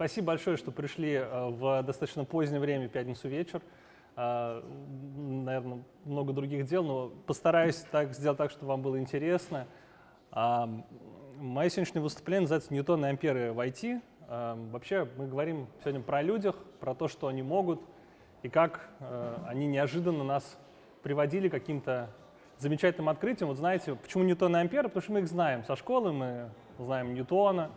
спасибо большое, что пришли э, в достаточно позднее время, пятницу вечер. Э, наверное, много других дел, но постараюсь так сделать так, чтобы вам было интересно. Э, мое сегодняшнее выступление называется «Ньютон и амперы в IT». Вообще мы говорим сегодня про людях, про то, что они могут, и как они неожиданно нас приводили к каким-то замечательным открытиям. Вот знаете, почему Ньютон и амперы? Потому что мы их знаем со школы, мы знаем Ньютона,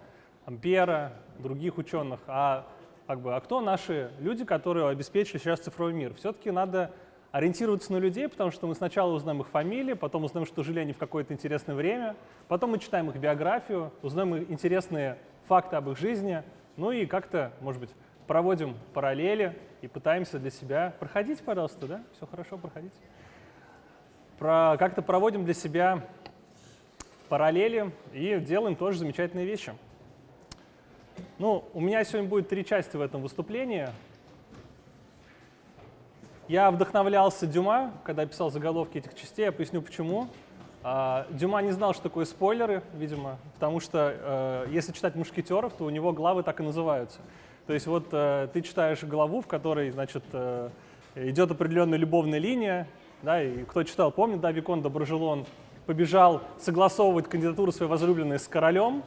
Ампера, других ученых. А, как бы, а кто наши люди, которые обеспечили сейчас цифровой мир? Все-таки надо ориентироваться на людей, потому что мы сначала узнаем их фамилии, потом узнаем, что жили они в какое-то интересное время, потом мы читаем их биографию, узнаем интересные факты об их жизни, ну и как-то, может быть, проводим параллели и пытаемся для себя... Проходите, пожалуйста, да? Все хорошо, проходите. Про... Как-то проводим для себя параллели и делаем тоже замечательные вещи. Ну, у меня сегодня будет три части в этом выступлении. Я вдохновлялся Дюма, когда писал заголовки этих частей, я поясню почему. А, Дюма не знал, что такое спойлеры, видимо, потому что э, если читать «Мушкетеров», то у него главы так и называются. То есть вот э, ты читаешь главу, в которой, значит, э, идет определенная любовная линия, да, и кто читал, помнит, да, Викон Доброжелон побежал согласовывать кандидатуру своей возлюбленной с королем,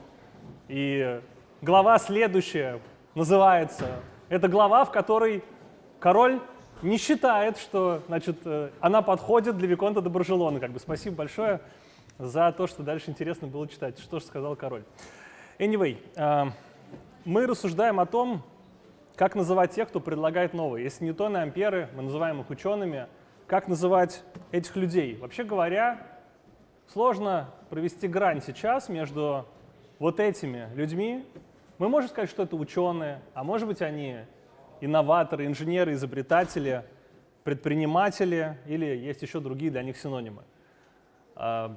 и глава следующая называется, это глава, в которой король не считает, что значит, э, она подходит для Виконта Доброжелона. Как бы спасибо большое за то, что дальше интересно было читать, что же сказал король. Anyway, мы рассуждаем о том, как называть тех, кто предлагает новые. Если Ньютоны, Амперы, мы называем их учеными, как называть этих людей? Вообще говоря, сложно провести грань сейчас между вот этими людьми. Мы можем сказать, что это ученые, а может быть они инноваторы, инженеры, изобретатели, предприниматели или есть еще другие для них синонимы. А,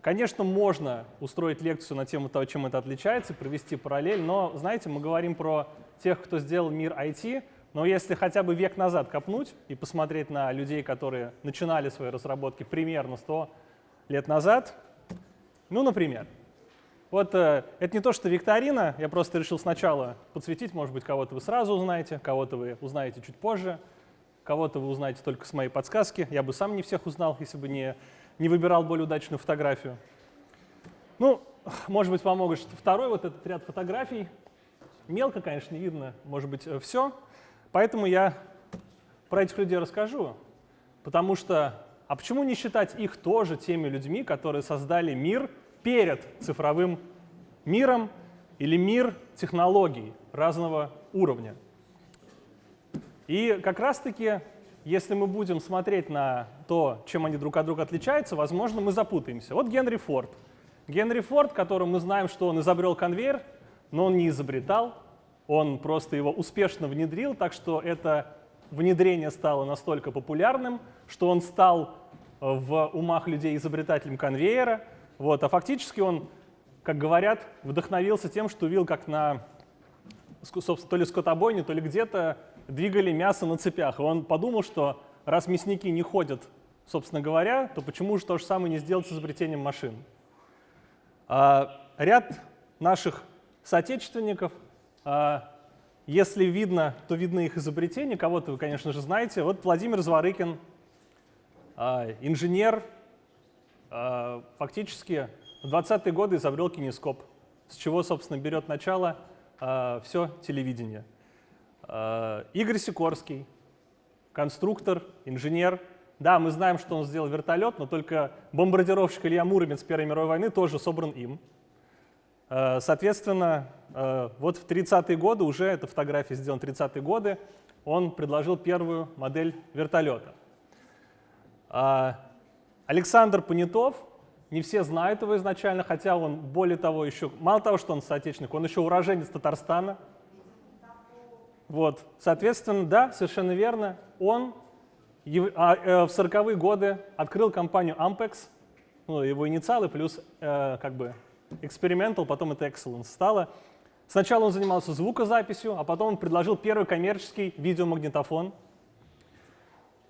Конечно, можно устроить лекцию на тему того, чем это отличается, провести параллель, но, знаете, мы говорим про тех, кто сделал мир IT, но если хотя бы век назад копнуть и посмотреть на людей, которые начинали свои разработки примерно 100 лет назад, ну, например, вот э, это не то, что викторина, я просто решил сначала подсветить, может быть, кого-то вы сразу узнаете, кого-то вы узнаете чуть позже, кого-то вы узнаете только с моей подсказки. Я бы сам не всех узнал, если бы не не выбирал более удачную фотографию. Ну, может быть, помогут второй вот этот ряд фотографий. Мелко, конечно, не видно, может быть, э, все. Поэтому я про этих людей расскажу. Потому что, а почему не считать их тоже теми людьми, которые создали мир перед цифровым миром или мир технологий разного уровня? И как раз-таки если мы будем смотреть на то, чем они друг от друга отличаются, возможно, мы запутаемся. Вот Генри Форд. Генри Форд, которым мы знаем, что он изобрел конвейер, но он не изобретал, он просто его успешно внедрил, так что это внедрение стало настолько популярным, что он стал э, в умах людей изобретателем конвейера. Вот, а фактически он, как говорят, вдохновился тем, что увидел, как на то ли скотобойне, то ли где-то двигали мясо на цепях. И он подумал, что раз мясники не ходят, собственно говоря, то почему же то же самое не сделать с изобретением машин? А, ряд наших соотечественников, а, если видно, то видно их изобретение, кого-то вы, конечно же, знаете. Вот Владимир Зворыкин, а, инженер, фактически в 20-е годы изобрел кинескоп, с чего, собственно, берет начало а, все телевидение. Э, Игорь Сикорский, конструктор, инженер. Да, мы знаем, что он сделал вертолет, но только бомбардировщик Илья Муромец Первой мировой войны тоже собран им. Соответственно, вот в 30-е годы, уже эта фотография сделана в 30-е годы, он предложил первую модель вертолета. Александр Понятов, не все знают его изначально, хотя он, более того, еще, мало того, что он соотечественник, он еще уроженец Татарстана, вот, соответственно, да, совершенно верно, он а, э, в 40-е годы открыл компанию Ampex, ну, его инициалы плюс э, как бы experimental, потом это excellence стало. Сначала он занимался звукозаписью, а потом он предложил первый коммерческий видеомагнитофон.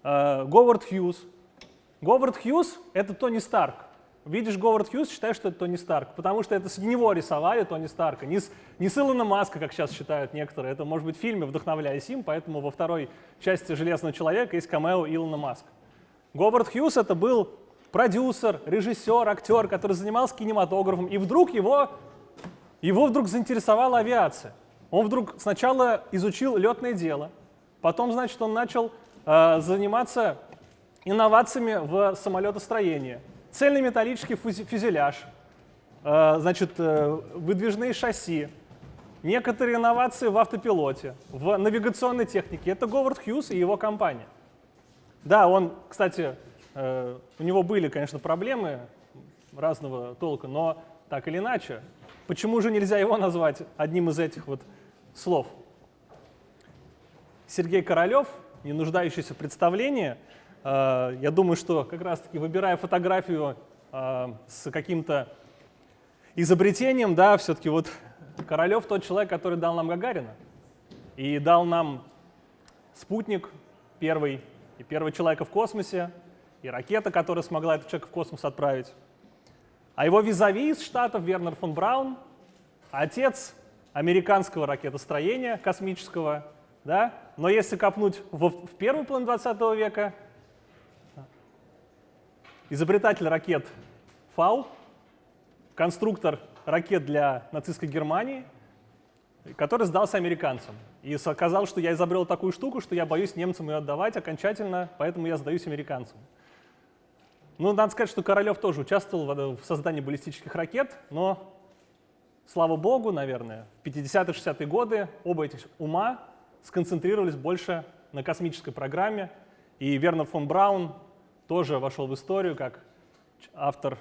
Э, Говард Хьюз. Говард Хьюз — это Тони Старк. видишь Говард Хьюз, считаешь, что это Тони Старк, потому что это с него рисовали Тони Старка, не с, не с Илона Маска, как сейчас считают некоторые. Это может быть в фильме, вдохновляясь им, поэтому во второй части «Железного человека» есть камео Илона Маска. Говард Хьюз это был продюсер, режиссер, актер, который занимался кинематографом, и вдруг его, его вдруг заинтересовала авиация. Он вдруг сначала изучил летное дело, потом, значит, он начал э, заниматься инновациями в самолетостроении. Цельный металлический фюзеляж, э, значит, э, выдвижные шасси, некоторые инновации в автопилоте, в навигационной технике. Это Говард Хьюз и его компания. Да, он, кстати, э, у него были, конечно, проблемы разного толка, но так или иначе, почему же нельзя его назвать одним из этих вот слов? Сергей Королев, не нуждающийся в представлении, я думаю, что как раз-таки выбирая фотографию э, с каким-то изобретением, да, все-таки вот Королев тот человек, который дал нам Гагарина и дал нам спутник первый, и первого человека в космосе, и ракета, которая смогла этого человека в космос отправить. А его визави из Штатов, Вернер фон Браун, отец американского ракетостроения космического, да? но если копнуть в, в первую половину 20 века, изобретатель ракет Фау, конструктор ракет для нацистской Германии, который сдался американцам. И сказал, что я изобрел такую штуку, что я боюсь немцам ее отдавать окончательно, поэтому я сдаюсь американцам. Ну, надо сказать, что Королев тоже участвовал в создании баллистических ракет, но, слава богу, наверное, в 50-е, 60-е годы оба этих ума сконцентрировались больше на космической программе, и Вернер фон Браун тоже вошел в историю как автор,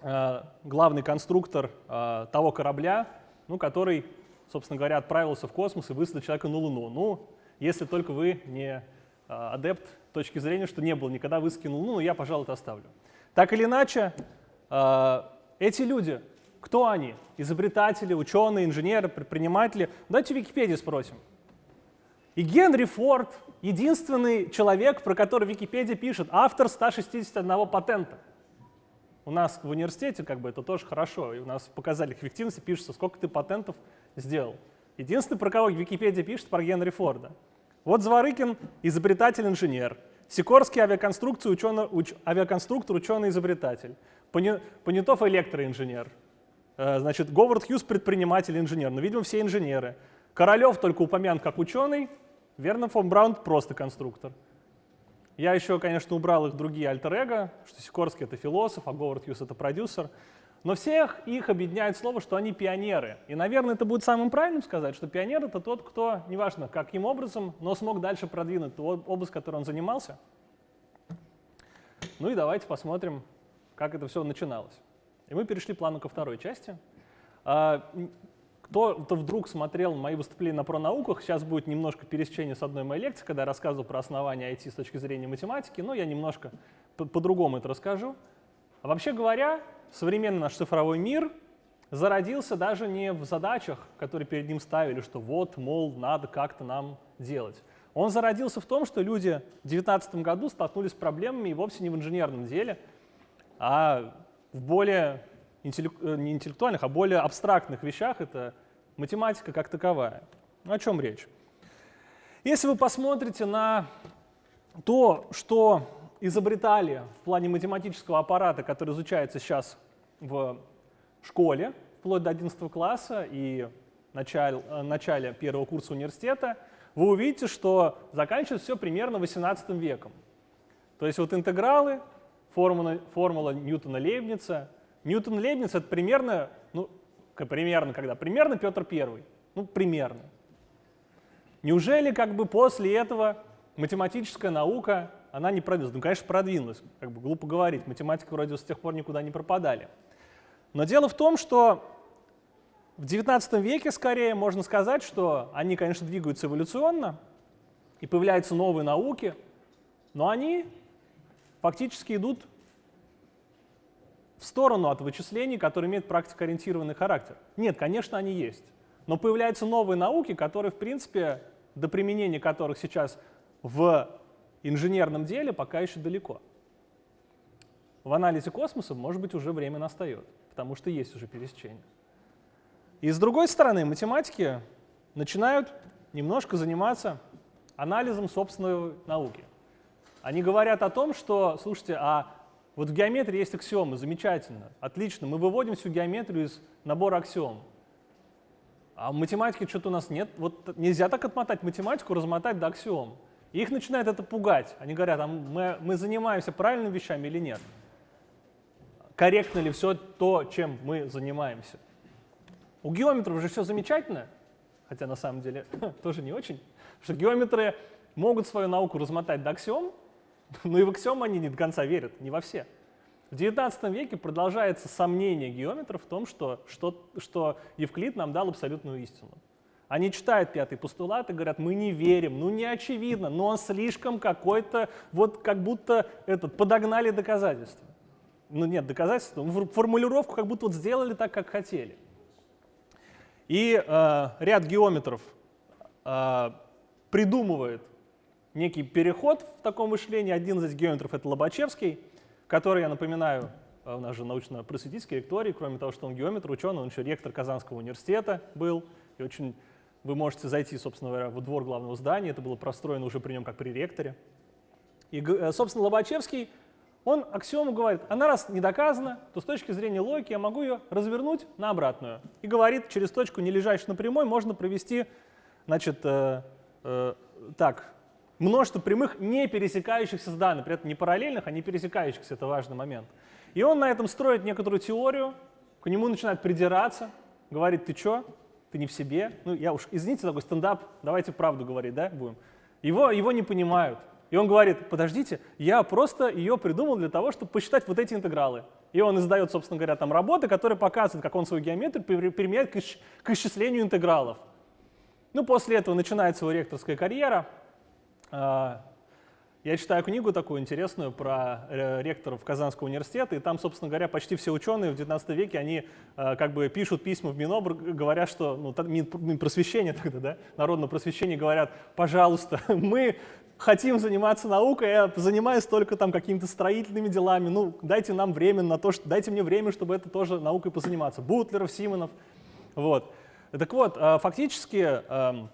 э, главный конструктор э, того корабля, ну, который, собственно говоря, отправился в космос и высадил человека на Луну. Ну, если только вы не э, адепт точки зрения, что не был никогда высадки на Луну, но я, пожалуй, это оставлю. Так или иначе, эти люди, кто они? Изобретатели, ученые, инженеры, предприниматели? Давайте в Википедии спросим. И Генри Форд — единственный человек, про который Википедия пишет, автор 161 патента. У нас в университете как бы это тоже хорошо, и у нас в показателях эффективности пишется, сколько ты патентов сделал. Единственный, про кого Википедия пишет, про Генри Форда. Вот Зворыкин — изобретатель-инженер. Сикорский авиаконструктор, ученый, уч, авиаконструктор, ученый-изобретатель. Понятов — электроинженер. Э, значит, Говард Хьюз — предприниматель-инженер. Но, ну, видимо, все инженеры. Королев только упомянут как ученый, Верно, фон Браун просто конструктор. Я еще, конечно, убрал их другие альтер-эго, что Сикорский — это философ, а Говард Хьюз — это продюсер. Но всех их объединяет слово, что они пионеры. И, наверное, это будет самым правильным сказать, что пионер — это тот, кто, неважно каким образом, но смог дальше продвинуть ту область, которой он занимался. Ну и давайте посмотрим, как это все начиналось. И мы перешли плану ко второй части. А, кто, кто вдруг смотрел мои выступления на пронауках, сейчас будет немножко пересечение с одной моей лекции, когда я рассказывал про основания IT с точки зрения математики, но я немножко по-другому это расскажу. А вообще говоря, современный наш цифровой мир зародился даже не в задачах, которые перед ним ставили, что вот, мол, надо как-то нам делать. Он зародился в том, что люди в 2019 году столкнулись с проблемами и вовсе не в инженерном деле, а в более Э, не интеллектуальных, а более абстрактных вещах, это математика как таковая. О чем речь? Если вы посмотрите на то, что изобретали в плане математического аппарата, который изучается сейчас в школе, вплоть до 11 класса и начале, э, начале первого курса университета, вы увидите, что заканчивается все примерно 18 веком. То есть вот интегралы, формула, формула Ньютона-Лейбница, Ньютон Лейбниц это примерно, ну, примерно когда? Примерно Петр Первый. Ну, примерно. Неужели как бы после этого математическая наука, она не продвинулась? Ну, конечно, продвинулась. Как бы глупо говорить, математика вроде с тех пор никуда не пропадали. Но дело в том, что в XIX веке скорее можно сказать, что они, конечно, двигаются эволюционно, и появляются новые науки, но они фактически идут в сторону от вычислений, которые имеют практикоориентированный характер. Нет, конечно, они есть. Но появляются новые науки, которые, в принципе, до применения которых сейчас в инженерном деле пока еще далеко. в анализе космоса, может быть, уже время настает, потому что есть уже пересечение. И с другой стороны, математики начинают немножко заниматься анализом собственной науки. Они говорят о том, что, слушайте, а вот в геометрии есть аксиомы, замечательно, отлично, мы выводим всю геометрию из набора аксиом. А в математике что-то у нас нет. Вот нельзя так отмотать математику, размотать до аксиом. И их начинает это пугать. Они говорят, а мы, мы занимаемся правильными вещами или нет? Корректно ли все то, чем мы занимаемся? У геометров же все замечательно, хотя на самом деле тоже не очень, что геометры могут свою науку размотать до аксиом, но и в аксиом они не до конца верят, не во все. В XIX веке продолжается сомнение геометров в том, что, что, что Евклид нам дал абсолютную истину. Они читают пятый постулат и говорят, мы не верим, ну не очевидно, но он слишком какой-то, вот как будто этот, подогнали доказательства. Ну нет, доказательства, формулировку как будто вот сделали так, как хотели. И э, ряд геометров э, придумывает некий переход в таком мышлении. Один из геометров — это Лобачевский, который, я напоминаю, э, у нас же научно-просветительский ректорий, кроме того, что он геометр, ученый, он еще ректор Казанского университета был. И очень вы можете зайти, собственно говоря, во двор главного здания, это было простроено уже при нем как при ректоре. И, э, собственно, Лобачевский, он аксиому говорит, она раз не доказана, то с точки зрения логики я могу ее развернуть на обратную. И говорит, через точку, не лежащую на прямой, можно провести, значит, э, э, так, множество прямых, не пересекающихся с данными, при этом не параллельных, а не пересекающихся, это важный момент. И он на этом строит некоторую теорию, к нему начинает придираться, говорит, ты что, ты не в себе? Ну, я уж, извините, такой стендап, давайте правду говорить, да, будем. Его, его не понимают. И он говорит, подождите, я просто ее придумал для того, чтобы посчитать вот эти интегралы. И он издает, собственно говоря, там работы, которые показывают, как он свою геометрию применяет к исчислению интегралов. Ну, после этого начинается его ректорская карьера. А, я читаю книгу такую интересную про э, ректоров Казанского университета, и там, собственно говоря, почти все ученые в 19 веке, они э, как бы пишут письма в Минобр, говоря, что, ну, Минпросвещение тогда, да, народное просвещение, говорят, пожалуйста, мы хотим заниматься наукой, я занимаюсь только там какими-то строительными делами, ну, дайте нам время на то, что, дайте мне время, чтобы это тоже наукой позаниматься. Бутлеров, Симонов, вот. Так вот, э, фактически эм,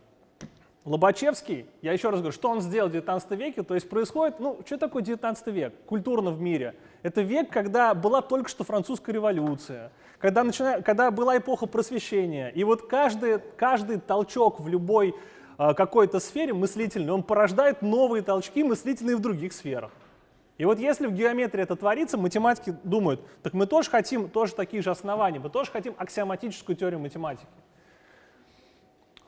Лобачевский, я еще раз говорю, что он сделал в 19 веке, то есть происходит, ну, что такое 19 век культурно в мире? Это век, когда была только что французская революция, когда, начина... когда была эпоха просвещения, и вот каждый, каждый толчок в любой э, какой-то сфере мыслительной, он порождает новые толчки мыслительные в других сферах. И вот если в геометрии это творится, математики думают, так мы тоже хотим тоже такие же основания, мы тоже хотим аксиоматическую теорию математики.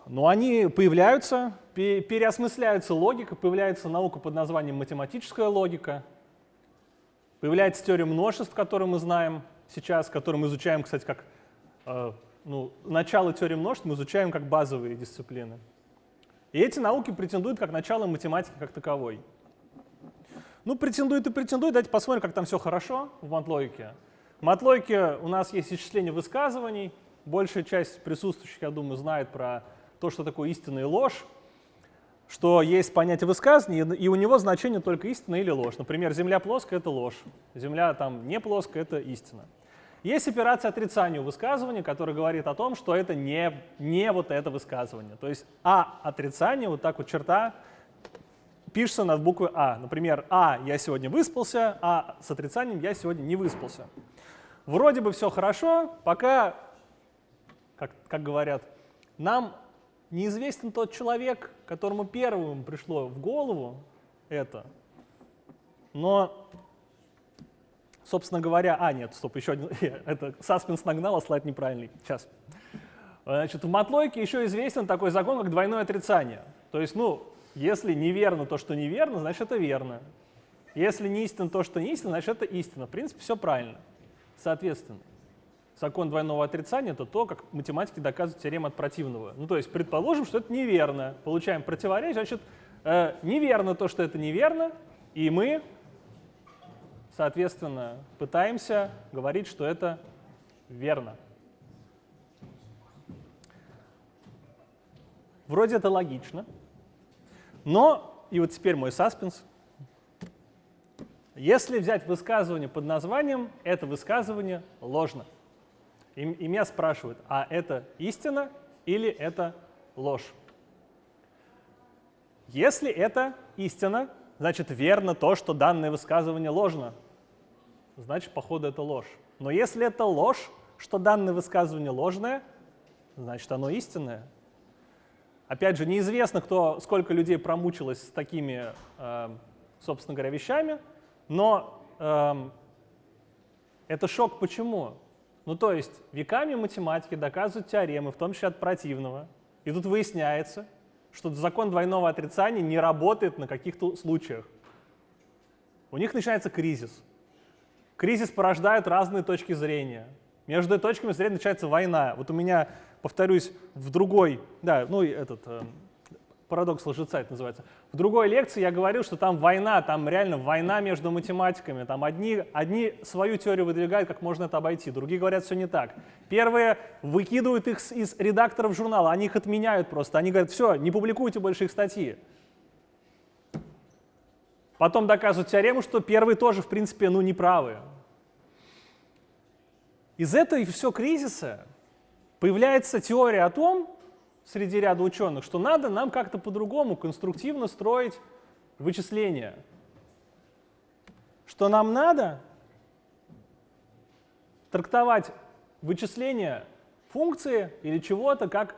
Но они появляются, переосмысляются логика, появляется наука под названием математическая логика, появляется теория множеств, которую мы знаем сейчас, которую мы изучаем, кстати, как э, ну, начало теории множеств мы изучаем как базовые дисциплины. И эти науки претендуют как начало математики как таковой. Ну, претендует и претендует. Давайте посмотрим, как там все хорошо в матлогике. В матлогике у нас есть исчисление высказываний. Большая часть присутствующих, я думаю, знает про то, что такое истина и ложь, что есть понятие высказывания, и у него значение только истина или ложь. Например, Земля плоская — это ложь, Земля там не плоская — это истина. Есть операция отрицания высказывания, которая говорит о том, что это не, не вот это высказывание. То есть А отрицание, вот так вот черта, пишется над буквой А. Например, А я сегодня выспался, а с отрицанием я сегодня не выспался. Вроде бы все хорошо, пока, как, как говорят, нам неизвестен тот человек, которому первым пришло в голову это, но, собственно говоря, а, нет, стоп, еще один, это саспенс нагнал, а слайд неправильный, сейчас. Значит, в матлойке еще известен такой закон, как двойное отрицание. То есть, ну, если неверно то, что неверно, значит, это верно. Если не истинно то, что не истинно, значит, это истина. В принципе, все правильно. Соответственно закон двойного отрицания — это то, как математики доказывают теорему от противного. Ну, то есть предположим, что это неверно. Получаем противоречие, значит, э, неверно то, что это неверно, и мы, соответственно, пытаемся говорить, что это верно. Вроде это логично, но, и вот теперь мой саспенс, Если взять высказывание под названием «это высказывание ложно», и, и меня спрашивают, а это истина или это ложь? Если это истина, значит верно то, что данное высказывание ложно. Значит, походу, это ложь. Но если это ложь, что данное высказывание ложное, значит, оно истинное. Опять же, неизвестно, кто, сколько людей промучилось с такими, э, собственно говоря, вещами, но э, это шок почему? Ну, то есть веками математики доказывают теоремы, в том числе от противного, и тут выясняется, что закон двойного отрицания не работает на каких-то случаях. У них начинается кризис. Кризис порождает разные точки зрения. Между точками зрения начинается война. Вот у меня, повторюсь, в другой, да, ну этот э, парадокс лжеца это называется. В другой лекции я говорил, что там война, там реально война между математиками. Там одни, одни свою теорию выдвигают, как можно это обойти, другие говорят, все не так. Первые выкидывают их из редакторов журнала, они их отменяют просто. Они говорят, все, не публикуйте больше их статьи. Потом доказывают теорему, что первые тоже, в принципе, ну, неправы. Из этого и все кризиса появляется теория о том, среди ряда ученых, что надо нам как-то по-другому конструктивно строить вычисления. Что нам надо трактовать вычисления функции или чего-то, как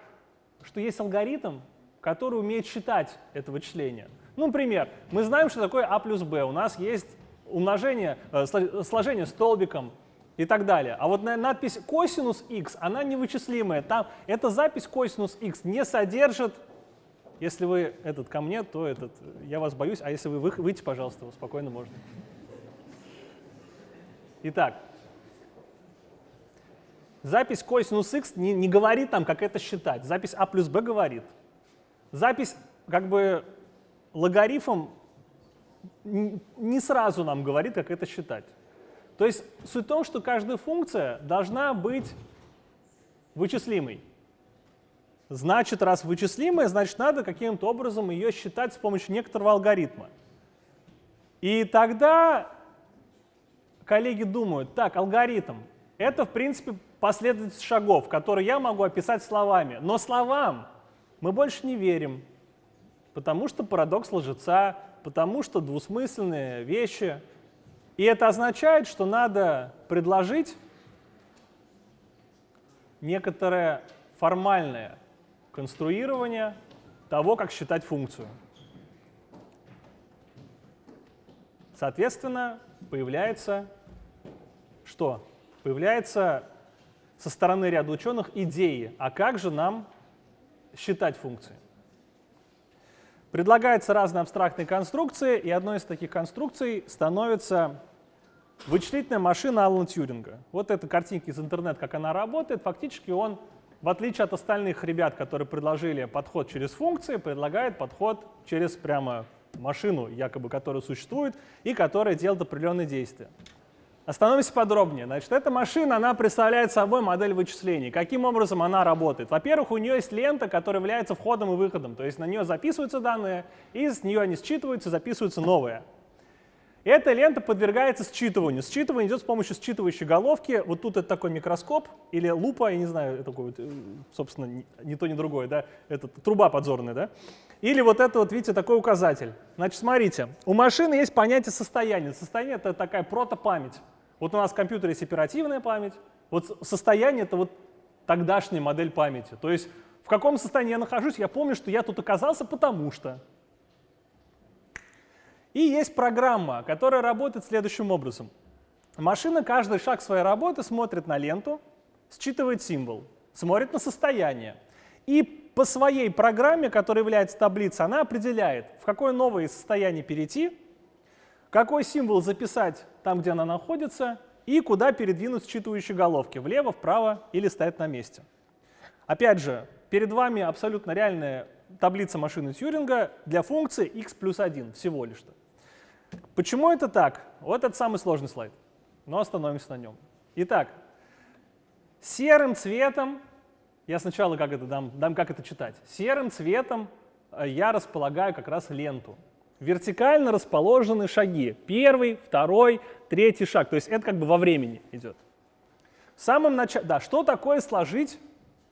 что есть алгоритм, который умеет считать это вычисление. Ну, например, мы знаем, что такое а плюс b. У нас есть умножение, э, сложение столбиком, и так далее. А вот надпись косинус x, она невычислимая. Там эта запись косинус x не содержит, если вы этот ко мне, то этот, я вас боюсь, а если вы выйти, пожалуйста, спокойно можно. Итак, запись косинус x не, не говорит там, как это считать. Запись а плюс b говорит. Запись как бы логарифм не сразу нам говорит, как это считать. То есть суть в том, что каждая функция должна быть вычислимой. Значит, раз вычислимая, значит, надо каким-то образом ее считать с помощью некоторого алгоритма. И тогда коллеги думают, так, алгоритм — это, в принципе, последовательность шагов, которые я могу описать словами. Но словам мы больше не верим, потому что парадокс лжеца, потому что двусмысленные вещи — и это означает, что надо предложить некоторое формальное конструирование того, как считать функцию. Соответственно, появляется что? Появляется со стороны ряда ученых идеи, а как же нам считать функции. Предлагаются разные абстрактные конструкции, и одной из таких конструкций становится вычислительная машина Алана Тьюринга. Вот эта картинка из интернета, как она работает. Фактически он, в отличие от остальных ребят, которые предложили подход через функции, предлагает подход через прямо машину, якобы, которая существует и которая делает определенные действия. Остановимся подробнее. Значит, эта машина, она представляет собой модель вычислений. Каким образом она работает? Во-первых, у нее есть лента, которая является входом и выходом. То есть на нее записываются данные, и с нее они считываются, записываются новые. Эта лента подвергается считыванию. Считывание идет с помощью считывающей головки. Вот тут это такой микроскоп или лупа, я не знаю, такой вот, э, собственно, ни то, ни другое, да, это труба подзорная, да. Или вот это вот, видите, такой указатель. Значит, смотрите, у машины есть понятие состояния. Состояние — это такая протопамять. Вот у нас в компьютере есть оперативная память. Вот состояние — это вот тогдашняя модель памяти. То есть в каком состоянии я нахожусь, я помню, что я тут оказался потому что. И есть программа, которая работает следующим образом. Машина каждый шаг своей работы смотрит на ленту, считывает символ, смотрит на состояние. И по своей программе, которая является таблицей, она определяет, в какое новое состояние перейти, какой символ записать там, где она находится, и куда передвинуть считывающие головки, влево, вправо или стоять на месте. Опять же, перед вами абсолютно реальная таблица машины Тьюринга для функции x плюс 1 всего лишь-то. Почему это так? Вот это самый сложный слайд, но остановимся на нем. Итак, серым цветом, я сначала как это дам, дам как это читать, серым цветом э, я располагаю как раз ленту. вертикально расположены шаги. Первый, второй, третий шаг. То есть это как бы во времени идет. В самом начале, да, что такое сложить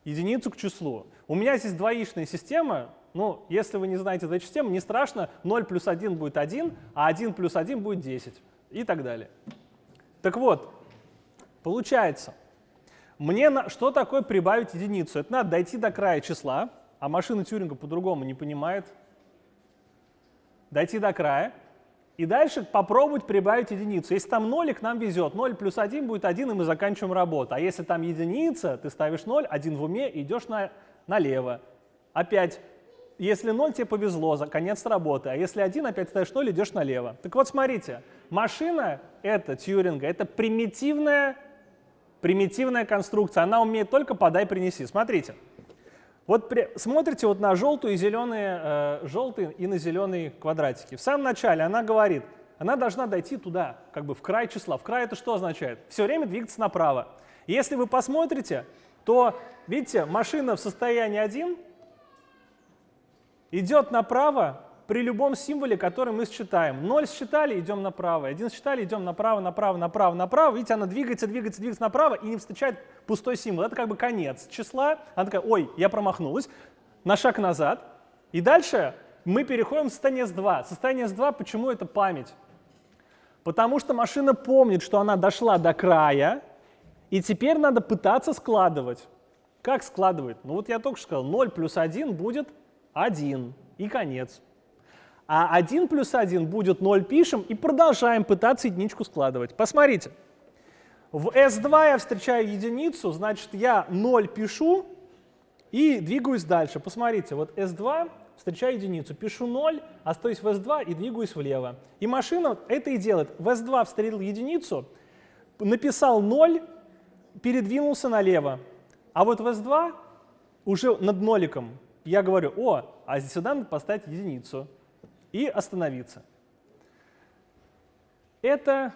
единицу к числу? У меня здесь двоичная система, ну, если вы не знаете этой системы, не страшно, 0 плюс 1 будет 1, а 1 плюс 1 будет 10 и так далее. Так вот, получается, мне на, что такое прибавить единицу? Это надо дойти до края числа, а машина Тюринга по-другому не понимает. Дойти до края, и дальше попробовать прибавить единицу. Если там нолик, нам везет. 0 плюс 1 будет 1, и мы заканчиваем работу. А если там единица, ты ставишь 0, 1 в уме, идешь на, налево. Опять, если 0, тебе повезло, за конец работы. А если 1, опять ставишь 0, идешь налево. Так вот, смотрите, машина это Тьюринга, это примитивная примитивная конструкция, она умеет только подай, принеси. Смотрите, вот при, смотрите вот на желтую и зеленые, э, желтые и на зеленые квадратики. В самом начале она говорит, она должна дойти туда, как бы в край числа. В край это что означает? Все время двигаться направо. Если вы посмотрите, то, видите, машина в состоянии 1 идет направо при любом символе, который мы считаем. 0 считали, идем направо. 1 считали, идем направо, направо, направо, направо. Видите, она двигается, двигается, двигается направо и не встречает пустой символ. Это как бы конец числа. Она такая, ой, я промахнулась. На шаг назад. И дальше мы переходим в состояние S2. Состояние S2, почему это память? Потому что машина помнит, что она дошла до края, и теперь надо пытаться складывать. Как складывать? Ну вот я только что сказал, 0 плюс 1 будет 1, и конец. А 1 плюс 1 будет 0 пишем и продолжаем пытаться единичку складывать. Посмотрите. В S2 я встречаю единицу, значит я 0 пишу и двигаюсь дальше. Посмотрите, вот S2 встречаю единицу, пишу 0, остаюсь в S2 и двигаюсь влево. И машина это и делает. В S2 встретил единицу, написал 0, передвинулся налево. А вот в S2 уже над ноликом я говорю, о, а сюда надо поставить единицу и остановиться. Это,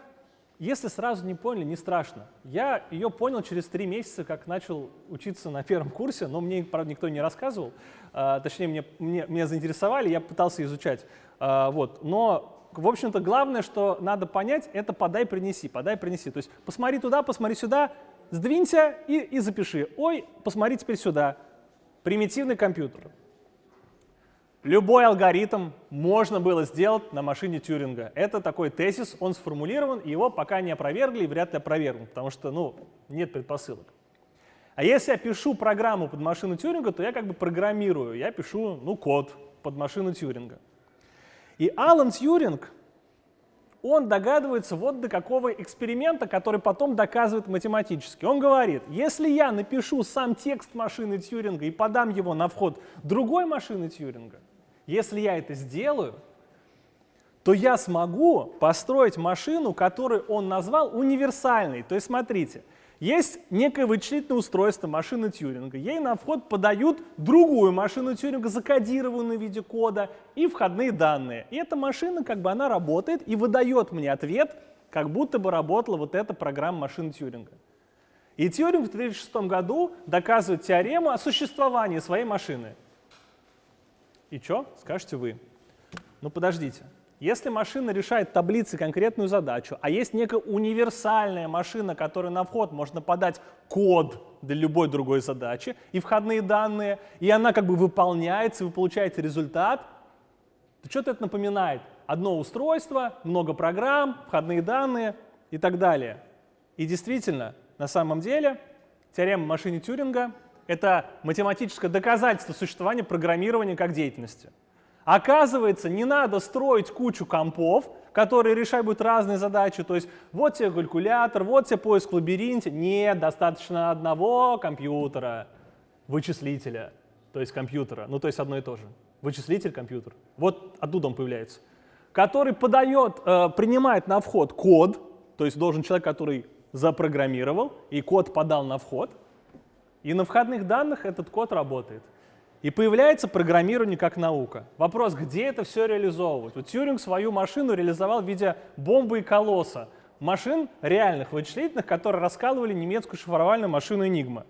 если сразу не поняли, не страшно. Я ее понял через три месяца, как начал учиться на первом курсе, но мне, правда, никто не рассказывал. А, точнее, мне, мне, меня заинтересовали, я пытался изучать. А, вот. Но в общем-то, главное, что надо понять, это подай, принеси, подай, принеси. То есть посмотри туда, посмотри сюда, сдвинься и, и запиши. Ой, посмотри теперь сюда. Примитивный компьютер. Любой алгоритм можно было сделать на машине Тьюринга. Это такой тезис, он сформулирован, его пока не опровергли и вряд ли опровергнут, потому что ну, нет предпосылок. А если я пишу программу под машину Тьюринга, то я как бы программирую, я пишу ну, код под машину Тьюринга. И Алан Тьюринг, он догадывается вот до какого эксперимента, который потом доказывает математически. Он говорит, если я напишу сам текст машины Тьюринга и подам его на вход другой машины Тьюринга, если я это сделаю, то я смогу построить машину, которую он назвал универсальной. То есть смотрите, есть некое вычислительное устройство машины Тьюринга. Ей на вход подают другую машину Тьюринга, закодированную в виде кода, и входные данные. И эта машина, как бы она работает и выдает мне ответ, как будто бы работала вот эта программа машины Тьюринга. И Тьюринг в 1936 году доказывает теорему о существовании своей машины. И что, скажете вы? Ну подождите, если машина решает таблицы конкретную задачу, а есть некая универсальная машина, которая на вход можно подать код для любой другой задачи и входные данные, и она как бы выполняется, вы получаете результат, то что-то это напоминает. Одно устройство, много программ, входные данные и так далее. И действительно, на самом деле, теорема машины Тюринга это математическое доказательство существования программирования как деятельности. Оказывается, не надо строить кучу компов, которые будут разные задачи. То есть вот тебе калькулятор, вот тебе поиск в лабиринте. Нет, достаточно одного компьютера, вычислителя, то есть компьютера. Ну, то есть одно и то же. Вычислитель, компьютер. Вот оттуда он появляется. Который подает, э, принимает на вход код, то есть должен человек, который запрограммировал, и код подал на вход. И на входных данных этот код работает. И появляется программирование как наука. Вопрос, где это все реализовывать? Вот Тьюринг свою машину реализовал в виде бомбы и колосса. Машин реальных, вычислительных, которые раскалывали немецкую шифровальную машину Enigma.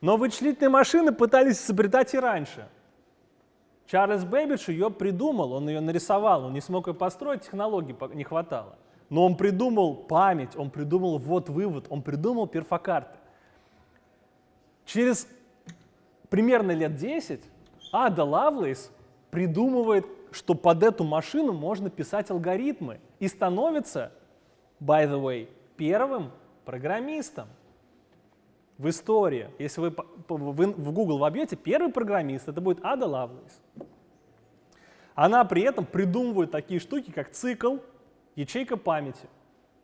Но вычислительные машины пытались изобретать и раньше. Чарльз Бэббидж ее придумал, он ее нарисовал, он не смог ее построить, технологий не хватало. Но он придумал память, он придумал ввод-вывод, он придумал перфокарты. Через примерно лет 10 Ада Лавлейс придумывает, что под эту машину можно писать алгоритмы и становится, by the way, первым программистом в истории. Если вы в Google вобьете первый программист, это будет Ада Лавлейс. Она при этом придумывает такие штуки, как цикл, ячейка памяти.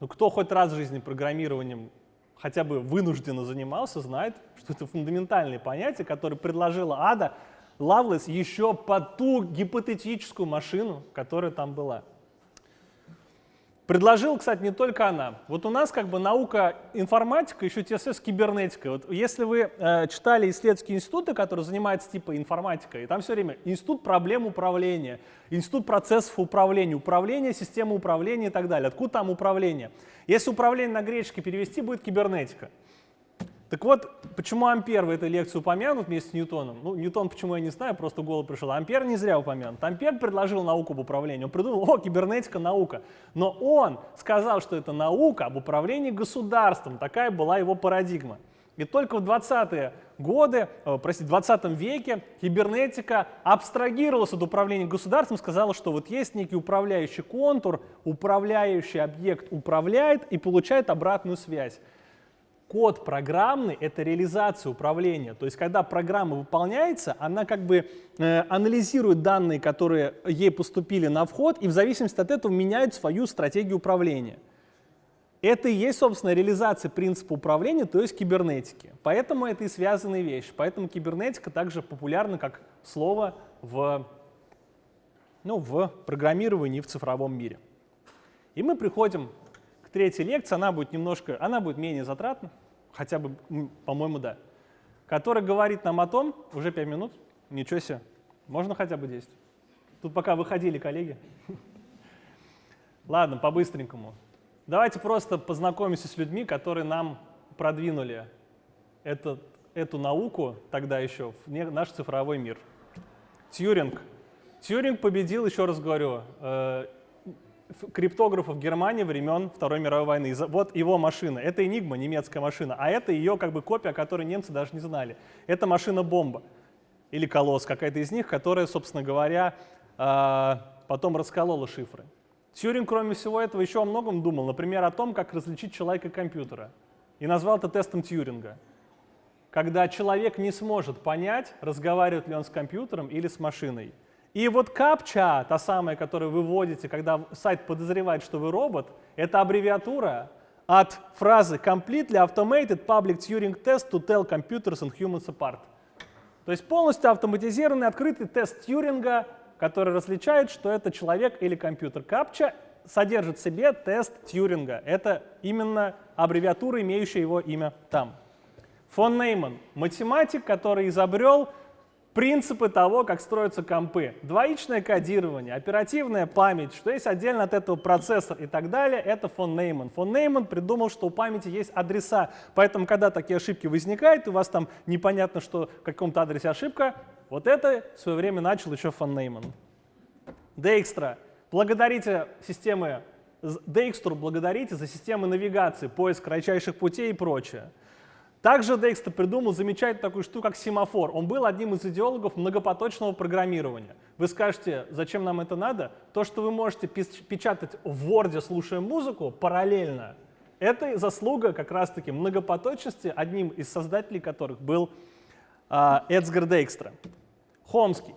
Ну, кто хоть раз в жизни программированием хотя бы вынужденно занимался, знает, что это фундаментальные понятия, которые предложила Ада Лавлес еще под ту гипотетическую машину, которая там была. Предложил, кстати, не только она. Вот у нас как бы наука информатика, еще ТСС кибернетика. Вот если вы э, читали исследовательские институты, которые занимаются типа информатикой, там все время институт проблем управления, институт процессов управления, управление, системы управления и так далее. Откуда там управление? Если управление на греческий перевести, будет кибернетика. Так вот, почему Ампер в этой лекции упомянут вместе с Ньютоном? Ну, Ньютон, почему я не знаю, просто в голову пришел. Ампер не зря упомянут. Ампер предложил науку об управлении. Он придумал, о, кибернетика, наука. Но он сказал, что это наука об управлении государством. Такая была его парадигма. И только в 20-е годы, э, простите, в 20 веке кибернетика абстрагировалась от управления государством, сказала, что вот есть некий управляющий контур, управляющий объект управляет и получает обратную связь. Код программный — это реализация управления. То есть, когда программа выполняется, она как бы э, анализирует данные, которые ей поступили на вход, и в зависимости от этого меняет свою стратегию управления. Это и есть, собственно, реализация принципа управления, то есть кибернетики. Поэтому это и связанные вещи. Поэтому кибернетика также популярна как слово в, ну, в программировании в цифровом мире. И мы приходим третьей лекции, она будет немножко, она будет менее затратна, хотя бы, по-моему, да, которая говорит нам о том, уже 5 минут, ничего себе, можно хотя бы 10. Тут пока выходили коллеги. Ладно, по-быстренькому. Давайте просто познакомимся с людьми, которые нам продвинули этот, эту науку тогда еще в наш цифровой мир. Тьюринг. Тьюринг победил, еще раз говорю, э, криптографов Германии времен Второй мировой войны. Вот его машина. Это Enigma, немецкая машина, а это ее как бы копия, которой немцы даже не знали. Это машина-бомба или колосс, какая-то из них, которая, собственно говоря, а, потом расколола шифры. Тьюринг, кроме всего этого, еще о многом думал, например, о том, как различить человека компьютера. И назвал это тестом Тьюринга. Когда человек не сможет понять, разговаривает ли он с компьютером или с машиной. И вот капча, та самая, которую вы вводите, когда сайт подозревает, что вы робот, это аббревиатура от фразы Completely Automated Public Turing Test to Tell Computers and Humans Apart. То есть полностью автоматизированный открытый тест Тьюринга, который различает, что это человек или компьютер. Капча содержит в себе тест Тьюринга. Это именно аббревиатура, имеющая его имя там. Фон Нейман — математик, который изобрел принципы того, как строятся компы. Двоичное кодирование, оперативная память, что есть отдельно от этого процессор и так далее, это фон Нейман. Фон Нейман придумал, что у памяти есть адреса, поэтому, когда такие ошибки возникают, у вас там непонятно, что в каком-то адресе ошибка, вот это в свое время начал еще фон Нейман. Дейкстра. Благодарите системы, Дейкстру благодарите за системы навигации, поиск кратчайших путей и прочее. Также Декстер придумал замечательную такую штуку, как семафор. Он был одним из идеологов многопоточного программирования. Вы скажете, зачем нам это надо? То, что вы можете печатать в Word, слушая музыку, параллельно, это заслуга как раз-таки многопоточности, одним из создателей которых был э, Эдсгар Дейкстра. Хомский.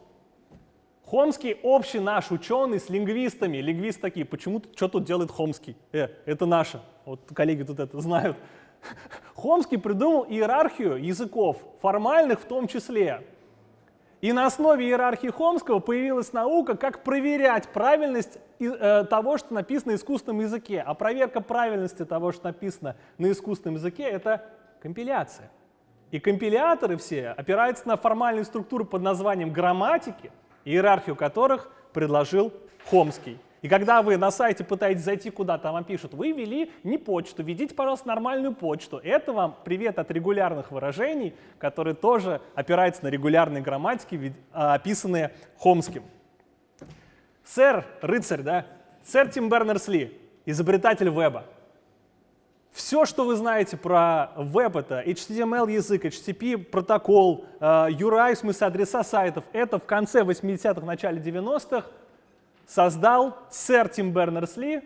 Хомский общий наш ученый с лингвистами. Лингвисты такие, почему, что тут делает Хомский? Э, это наше. Вот коллеги тут это знают. Хомский придумал иерархию языков, формальных в том числе. И на основе иерархии Хомского появилась наука, как проверять правильность э, того, что написано на искусственном языке. А проверка правильности того, что написано на искусственном языке, это компиляция. И компиляторы все опираются на формальные структуры под названием грамматики, иерархию которых предложил Хомский. И когда вы на сайте пытаетесь зайти куда-то, вам пишут, вы ввели не почту, введите, пожалуйста, нормальную почту. Это вам привет от регулярных выражений, которые тоже опираются на регулярные грамматики, а, описанные Хомским. Сэр, рыцарь, да? Сэр Тим Бернерс-Ли, изобретатель веба. Все, что вы знаете про веб, это HTML язык, HTTP протокол, URI, в смысле адреса сайтов, это в конце 80-х, начале 90-х создал сэр Тим Бернерс-Ли,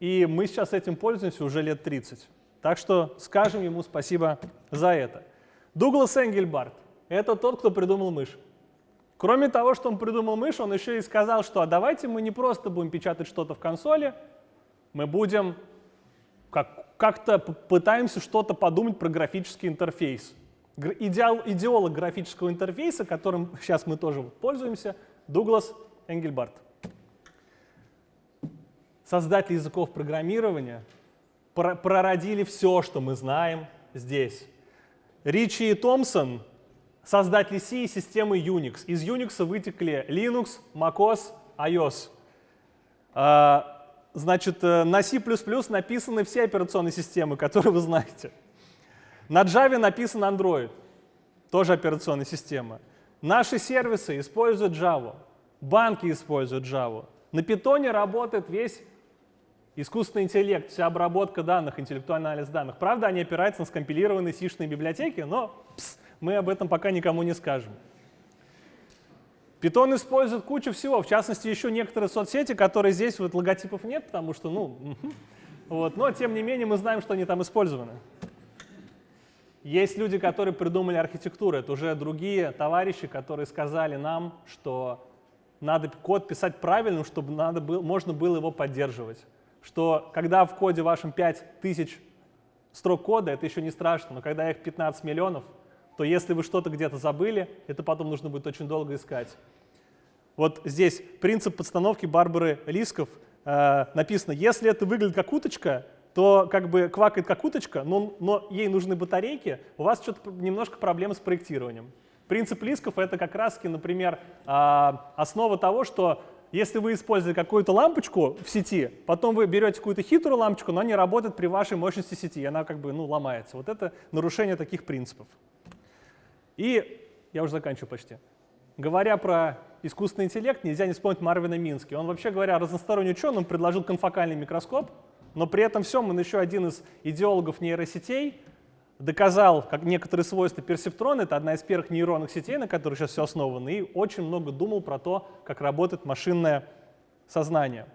и мы сейчас этим пользуемся уже лет 30. Так что скажем ему спасибо за это. Дуглас Энгельбарт — это тот, кто придумал мышь. Кроме того, что он придумал мышь, он еще и сказал, что а давайте мы не просто будем печатать что-то в консоли, мы будем как, как-то пытаемся что-то подумать про графический интерфейс. Идеал, идеолог графического интерфейса, которым сейчас мы тоже пользуемся, Дуглас Энгельбарт создатели языков программирования прородили все, что мы знаем здесь. Ричи и Томпсон — создатели C и системы Unix. Из Unix вытекли Linux, macOS, iOS. А, значит, э, на C++ написаны все операционные системы, которые вы знаете. На Java написан Android, тоже операционная система. Наши сервисы используют Java, банки используют Java. На Python работает весь Искусственный интеллект, вся обработка данных, интеллектуальный анализ данных. Правда, они опираются на скомпилированные сишные библиотеки, но пс, мы об этом пока никому не скажем. Python использует кучу всего, в частности, еще некоторые соцсети, которые здесь вот логотипов нет, потому что, ну, вот, но тем не менее мы знаем, что они там использованы. Есть люди, которые придумали архитектуру, это уже другие товарищи, которые сказали нам, что надо код писать правильным, чтобы надо было, можно было его поддерживать что когда в коде вашем 5000 строк кода, это еще не страшно, но когда их 15 миллионов, то если вы что-то где-то забыли, это потом нужно будет очень долго искать. Вот здесь принцип подстановки Барбары Лисков э, написано, если это выглядит как уточка, то как бы квакает как уточка, но, но ей нужны батарейки, у вас что-то немножко проблемы с проектированием. Принцип Лисков — это как раз, например, э, основа того, что если вы используете какую-то лампочку в сети, потом вы берете какую-то хитрую лампочку, но она не работает при вашей мощности сети, и она как бы ну, ломается. Вот это нарушение таких принципов. И я уже заканчиваю почти. Говоря про искусственный интеллект, нельзя не вспомнить Марвина Мински. Он, вообще говоря, разносторонний ученый, он предложил конфокальный микроскоп, но при этом всем он еще один из идеологов нейросетей, доказал как некоторые свойства персептрона, это одна из первых нейронных сетей, на которых сейчас все основано, и очень много думал про то, как работает машинное сознание.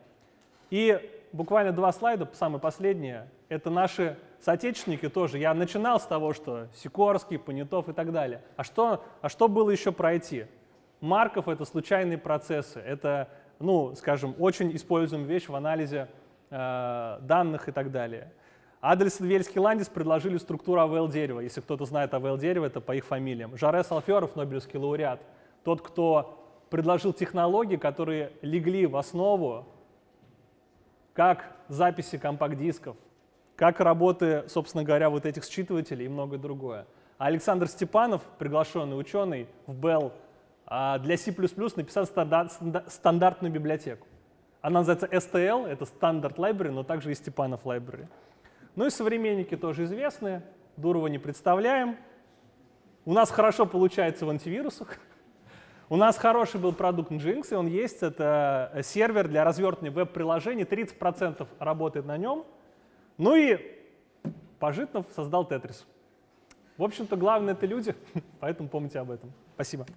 И буквально два слайда, самые последние, это наши соотечественники тоже. Я начинал с того, что Сикорский, Понятов и так далее. А что, а что было еще пройти? Марков — это случайные процессы, это, ну, скажем, очень используемая вещь в анализе э, данных и так далее. Адельсон, Вельский, Ландис предложили структуру АВЛ-дерева. Если кто-то знает АВЛ-дерево, это по их фамилиям. Жаре Салферов, Нобелевский лауреат, тот, кто предложил технологии, которые легли в основу как записи компакт-дисков, как работы, собственно говоря, вот этих считывателей и многое другое. А Александр Степанов, приглашенный ученый в Bell, а, для C++ написал стандартную библиотеку. Она называется STL, это Standard Library, но также и Степанов Library. Ну и современники тоже известны, Дурова не представляем. У нас хорошо получается в антивирусах. У нас хороший был продукт Nginx, и он есть. Это сервер для развертывания веб-приложений, 30% работает на нем. Ну и Пожитнов создал Тетрис. В общем-то, главное — это люди, поэтому помните об этом. Спасибо.